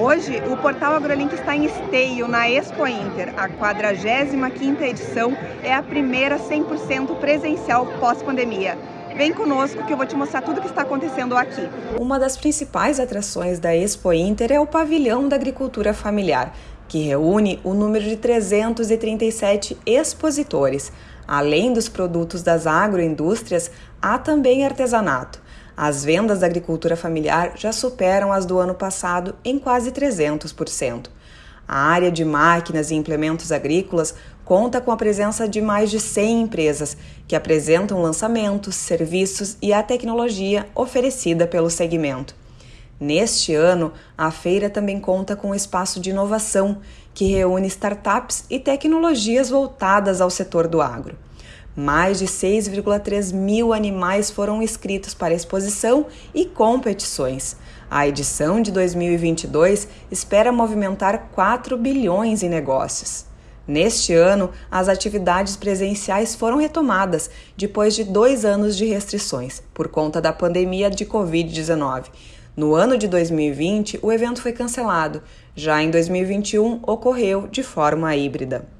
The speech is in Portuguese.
Hoje, o Portal AgroLink está em esteio na Expo Inter. A 45ª edição é a primeira 100% presencial pós-pandemia. Vem conosco que eu vou te mostrar tudo o que está acontecendo aqui. Uma das principais atrações da Expo Inter é o pavilhão da agricultura familiar, que reúne o número de 337 expositores. Além dos produtos das agroindústrias, há também artesanato. As vendas da agricultura familiar já superam as do ano passado em quase 300%. A área de máquinas e implementos agrícolas conta com a presença de mais de 100 empresas que apresentam lançamentos, serviços e a tecnologia oferecida pelo segmento. Neste ano, a feira também conta com um espaço de inovação que reúne startups e tecnologias voltadas ao setor do agro. Mais de 6,3 mil animais foram inscritos para exposição e competições. A edição de 2022 espera movimentar 4 bilhões em negócios. Neste ano, as atividades presenciais foram retomadas depois de dois anos de restrições por conta da pandemia de Covid-19. No ano de 2020, o evento foi cancelado. Já em 2021, ocorreu de forma híbrida.